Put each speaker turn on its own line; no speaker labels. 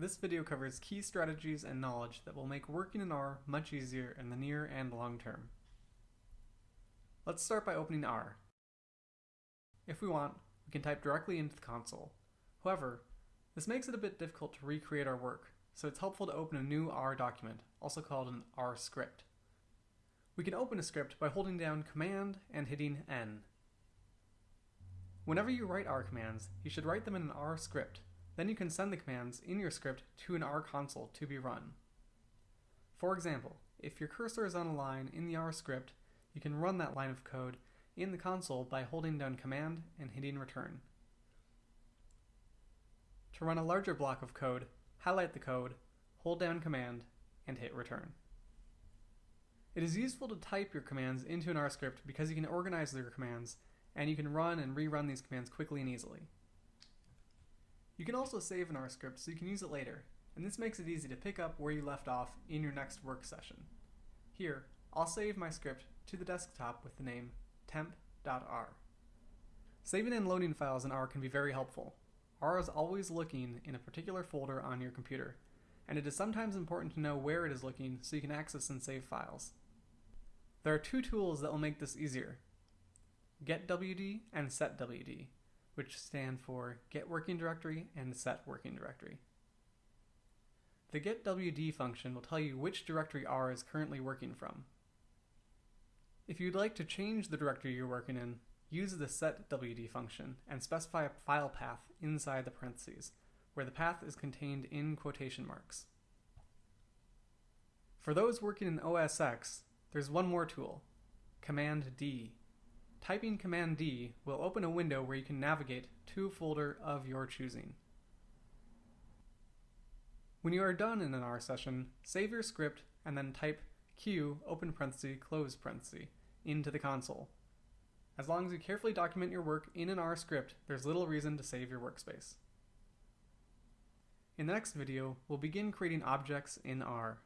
This video covers key strategies and knowledge that will make working in R much easier in the near and long term. Let's start by opening R. If we want, we can type directly into the console. However, this makes it a bit difficult to recreate our work, so it's helpful to open a new R document, also called an R script. We can open a script by holding down Command and hitting N. Whenever you write R commands, you should write them in an R script. Then you can send the commands in your script to an R console to be run. For example, if your cursor is on a line in the R script, you can run that line of code in the console by holding down Command and hitting Return. To run a larger block of code, highlight the code, hold down Command, and hit Return. It is useful to type your commands into an R script because you can organize your commands and you can run and rerun these commands quickly and easily. You can also save an R script so you can use it later, and this makes it easy to pick up where you left off in your next work session. Here, I'll save my script to the desktop with the name temp.r. Saving and loading files in R can be very helpful. R is always looking in a particular folder on your computer, and it is sometimes important to know where it is looking so you can access and save files. There are two tools that will make this easier, getwd and setwd, which stand for get working directory and set working directory. The getwd function will tell you which directory R is currently working from. If you'd like to change the directory you're working in, use the setwd function and specify a file path inside the parentheses, where the path is contained in quotation marks. For those working in OS X, there's one more tool, Command D, Typing Command D will open a window where you can navigate to a folder of your choosing. When you are done in an R session, save your script and then type Q open parenthesis close parenthesis into the console. As long as you carefully document your work in an R script, there's little reason to save your workspace. In the next video, we'll begin creating objects in R.